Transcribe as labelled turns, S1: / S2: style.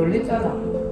S1: 놀랬잖아.